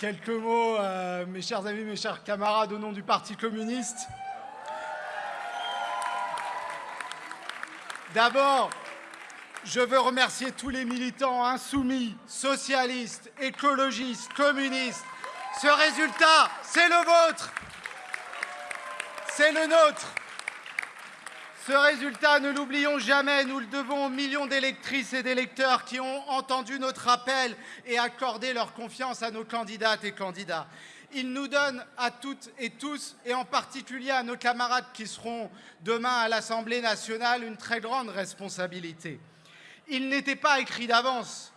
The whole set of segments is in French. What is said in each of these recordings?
Quelques mots, euh, mes chers amis, mes chers camarades, au nom du Parti communiste. D'abord, je veux remercier tous les militants insoumis, socialistes, écologistes, communistes. Ce résultat, c'est le vôtre. C'est le nôtre. Ce résultat, ne l'oublions jamais, nous le devons aux millions d'électrices et d'électeurs qui ont entendu notre appel et accordé leur confiance à nos candidates et candidats. Il nous donne à toutes et tous, et en particulier à nos camarades qui seront demain à l'Assemblée nationale, une très grande responsabilité. Il n'était pas écrit d'avance.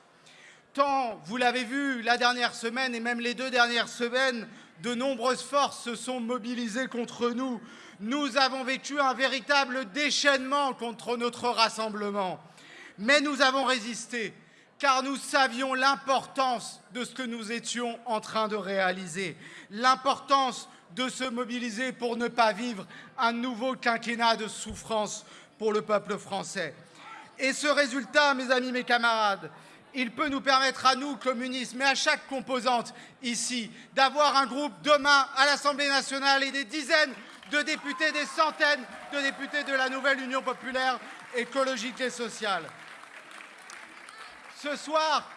Tant, vous l'avez vu la dernière semaine et même les deux dernières semaines, de nombreuses forces se sont mobilisées contre nous. Nous avons vécu un véritable déchaînement contre notre rassemblement. Mais nous avons résisté, car nous savions l'importance de ce que nous étions en train de réaliser, l'importance de se mobiliser pour ne pas vivre un nouveau quinquennat de souffrance pour le peuple français. Et ce résultat, mes amis, mes camarades, il peut nous permettre à nous, communistes, mais à chaque composante ici, d'avoir un groupe demain à l'Assemblée nationale et des dizaines de députés, des centaines de députés de la nouvelle Union populaire écologique et sociale. Ce soir,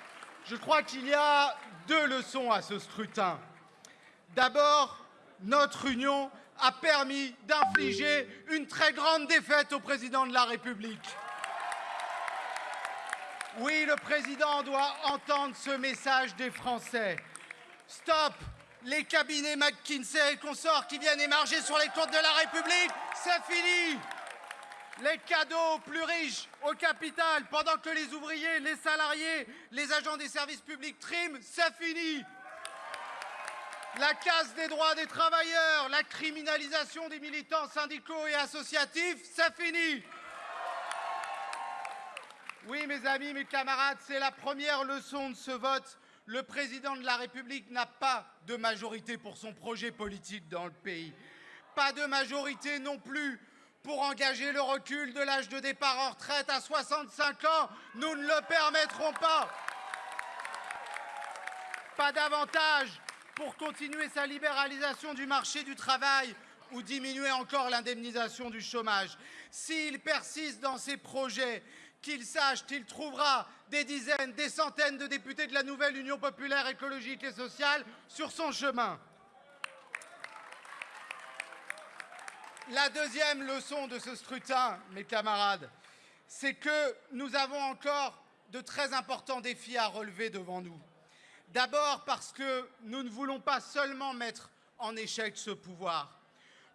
je crois qu'il y a deux leçons à ce scrutin. D'abord, notre union a permis d'infliger une très grande défaite au président de la République. Oui, le président doit entendre ce message des Français. Stop les cabinets McKinsey et consorts qui viennent émarger sur les comptes de la République, c'est fini les cadeaux plus riches au capital, pendant que les ouvriers, les salariés, les agents des services publics triment, c'est fini. La casse des droits des travailleurs, la criminalisation des militants syndicaux et associatifs, c'est fini. Oui, mes amis, mes camarades, c'est la première leçon de ce vote. Le président de la République n'a pas de majorité pour son projet politique dans le pays. Pas de majorité non plus pour engager le recul de l'âge de départ en retraite à 65 ans. Nous ne le permettrons pas. Pas davantage pour continuer sa libéralisation du marché du travail ou diminuer encore l'indemnisation du chômage. S'il persiste dans ses projets, qu'il sache qu'il trouvera des dizaines, des centaines de députés de la nouvelle Union populaire écologique et sociale sur son chemin. La deuxième leçon de ce scrutin, mes camarades, c'est que nous avons encore de très importants défis à relever devant nous. D'abord parce que nous ne voulons pas seulement mettre en échec ce pouvoir.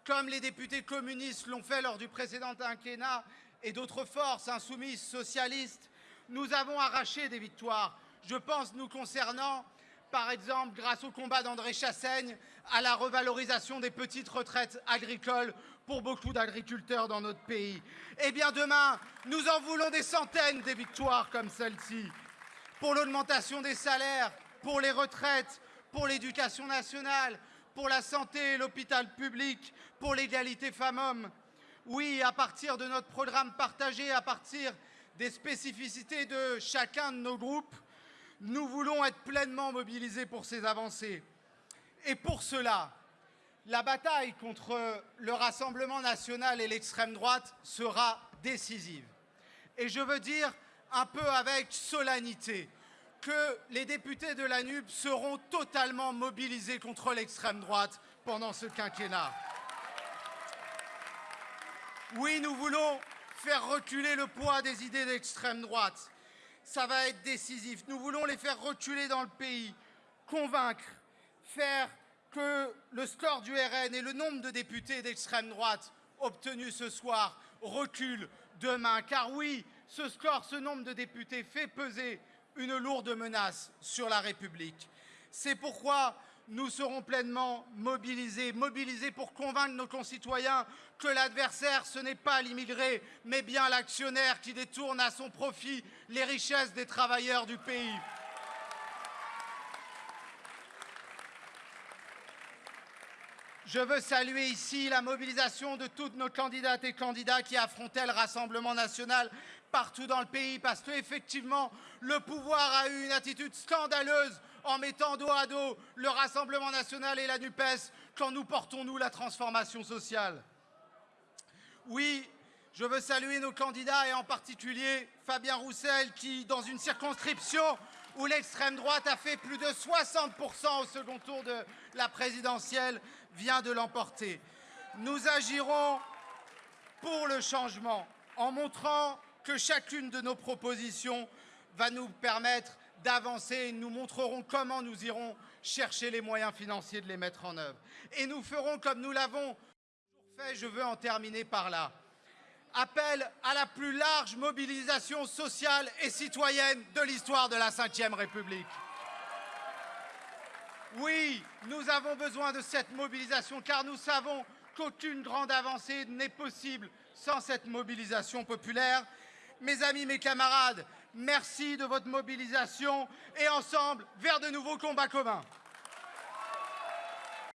Comme les députés communistes l'ont fait lors du précédent quinquennat, et d'autres forces insoumises socialistes, nous avons arraché des victoires. Je pense nous concernant, par exemple, grâce au combat d'André Chassaigne, à la revalorisation des petites retraites agricoles pour beaucoup d'agriculteurs dans notre pays. Eh bien demain, nous en voulons des centaines des victoires comme celle-ci. Pour l'augmentation des salaires, pour les retraites, pour l'éducation nationale, pour la santé et l'hôpital public, pour l'égalité femmes-hommes. Oui, à partir de notre programme partagé, à partir des spécificités de chacun de nos groupes, nous voulons être pleinement mobilisés pour ces avancées. Et pour cela, la bataille contre le Rassemblement national et l'extrême droite sera décisive. Et je veux dire un peu avec solennité que les députés de la NUP seront totalement mobilisés contre l'extrême droite pendant ce quinquennat. Oui, nous voulons faire reculer le poids des idées d'extrême droite. Ça va être décisif. Nous voulons les faire reculer dans le pays, convaincre, faire que le score du RN et le nombre de députés d'extrême droite obtenus ce soir recule demain. Car oui, ce score, ce nombre de députés fait peser une lourde menace sur la République. C'est pourquoi nous serons pleinement mobilisés, mobilisés pour convaincre nos concitoyens que l'adversaire, ce n'est pas l'immigré, mais bien l'actionnaire qui détourne à son profit les richesses des travailleurs du pays. Je veux saluer ici la mobilisation de toutes nos candidates et candidats qui affrontaient le Rassemblement national partout dans le pays parce qu'effectivement, le pouvoir a eu une attitude scandaleuse en mettant dos à dos le Rassemblement national et la NUPES quand nous portons, nous, la transformation sociale. Oui, je veux saluer nos candidats et en particulier Fabien Roussel qui, dans une circonscription où l'extrême droite a fait plus de 60% au second tour de la présidentielle, vient de l'emporter. Nous agirons pour le changement en montrant que chacune de nos propositions va nous permettre d'avancer et nous montrerons comment nous irons chercher les moyens financiers de les mettre en œuvre. Et nous ferons comme nous l'avons fait, je veux en terminer par là appelle à la plus large mobilisation sociale et citoyenne de l'histoire de la Ve République. Oui, nous avons besoin de cette mobilisation car nous savons qu'aucune grande avancée n'est possible sans cette mobilisation populaire. Mes amis, mes camarades, merci de votre mobilisation et ensemble vers de nouveaux combats communs.